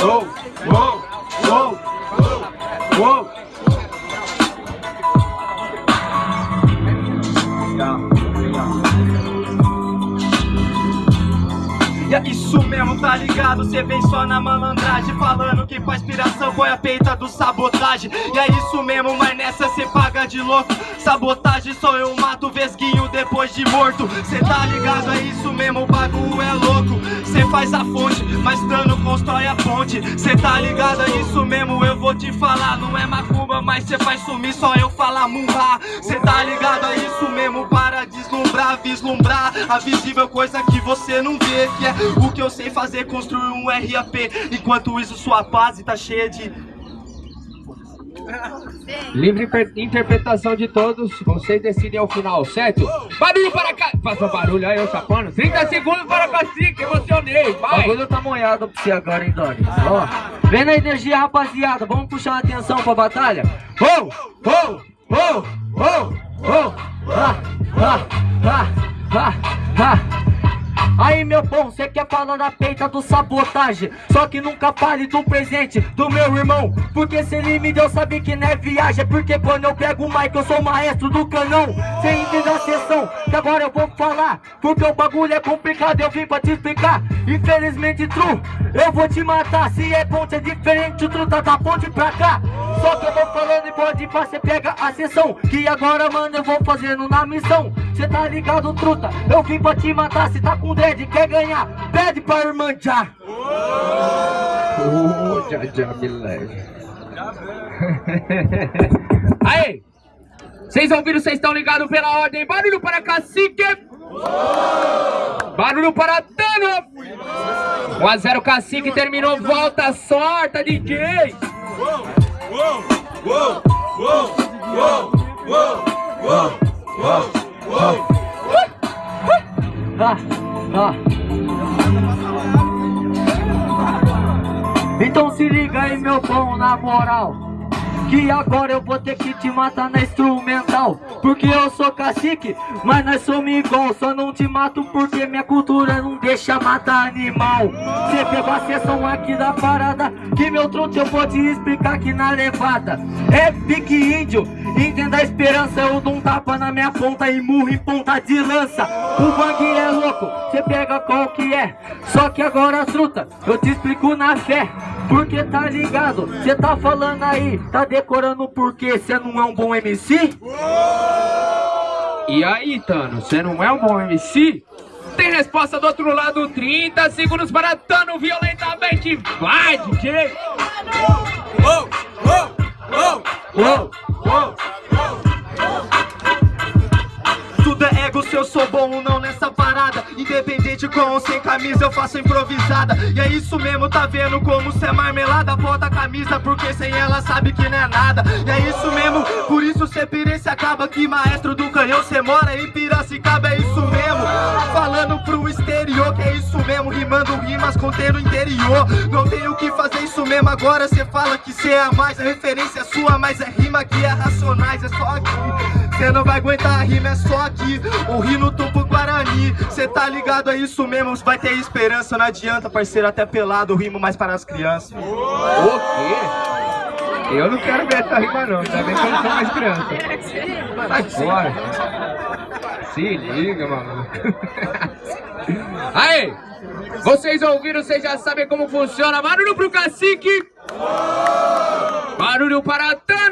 whoa, whoa, whoa, whoa. É isso mesmo, tá ligado? Cê vem só na malandragem Falando que faz piração foi a peita do sabotagem E é isso mesmo, mas nessa cê paga de louco Sabotagem só eu mato vesguinho depois de morto Cê tá ligado? É isso mesmo, o bagulho é louco Cê faz a fonte, mas dano constrói a ponte Cê tá ligado? É isso mesmo, eu vou te falar Não é macumba, mas cê faz sumir só eu falar murra Cê tá ligado? É isso mesmo, deslumbrar, vislumbrar A visível coisa que você não vê Que é o que eu sei fazer, construir um RAP Enquanto isso sua base tá cheia de... Livre interpretação de todos, vocês decidem ao final, certo? Barulho para cá! Faça barulho aí, ô chapano. 30 segundos para cacique, emocionei, vai! O bagulho tá molhado pra você agora, hein, Doni? Ó, vendo a energia, rapaziada, vamos puxar a atenção pra batalha? Oh, oh, oh, oh, oh, Aí meu bom, cê quer falar da peita do sabotagem Só que nunca fale do presente do meu irmão Porque se ele me deu, sabe que não é viagem Porque quando eu pego o mic, eu sou o maestro do canão. Cê entende a sessão, que agora eu vou falar Porque o bagulho é complicado, eu vim pra te explicar. Infelizmente, true, eu vou te matar Se é ponte, é diferente, o true tá da ponte pra cá Só que eu vou falando e pode pra cê pega a sessão Que agora, mano, eu vou fazendo na missão Cê tá ligado, truta, eu vim pra te matar Se tá com dread, quer ganhar, pede pra irmã já. Oh, já, já, me leve. Aí! Vocês ouviram, vocês estão ligados pela ordem. Barulho para cacique. Barulho para Tano. 1 a 0 cacique, terminou, volta, sorta, DJ. Uou, Então se liga aí meu bom, na moral que agora eu vou ter que te matar na instrumental. Porque eu sou cacique, mas nós somos igual. Só não te mato porque minha cultura não deixa matar animal. Você pegou a sessão aqui da parada Que meu tronco eu vou te explicar aqui na levada. É pique índio, entenda a esperança. Eu dou um tapa na minha ponta e murro em ponta de lança. O bang é louco, você pega qual que é. Só que agora truta, eu te explico na fé porque tá ligado, cê tá falando aí, tá decorando porque cê não é um bom MC? E aí, Tano, cê não é um bom MC? Tem resposta do outro lado, 30 segundos para Tano violentamente. Vai, DJ! Oh, oh, oh, oh, oh, Tudo é ego se eu sou bom ou não Com ou sem camisa eu faço improvisada. E é isso mesmo, tá vendo como cê é marmelada? Bota a camisa porque sem ela sabe que não é nada. E é isso mesmo, por isso cê pirece acaba Que maestro do canhão. Cê mora em Piracicaba É isso mesmo, pro exterior Que é isso mesmo, rimando rimas contendo o interior. Não tenho que fazer isso mesmo, agora cê fala que cê é a mais A referência é sua, mas é rima que é racionais, é só aqui. Cê não vai aguentar a rima, é só aqui. O rio no topo Guarani Cê tá ligado, é isso mesmo, vai ter esperança Não adianta, parceiro, até pelado, rimo mais para as crianças. O quê? Eu não quero ver essa rima não, tá vendo que eu não sou mais criança. Sai fora. Se liga, mano. Aí, vocês ouviram, vocês já sabem como funciona. Barulho pro cacique. Barulho para Tano